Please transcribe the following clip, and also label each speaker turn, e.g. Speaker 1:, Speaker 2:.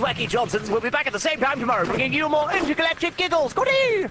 Speaker 1: wacky Johnsons will be back at the same time tomorrow, bringing you more intergalactic giggles. Goodie!